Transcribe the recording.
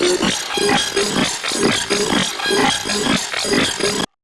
Thank you.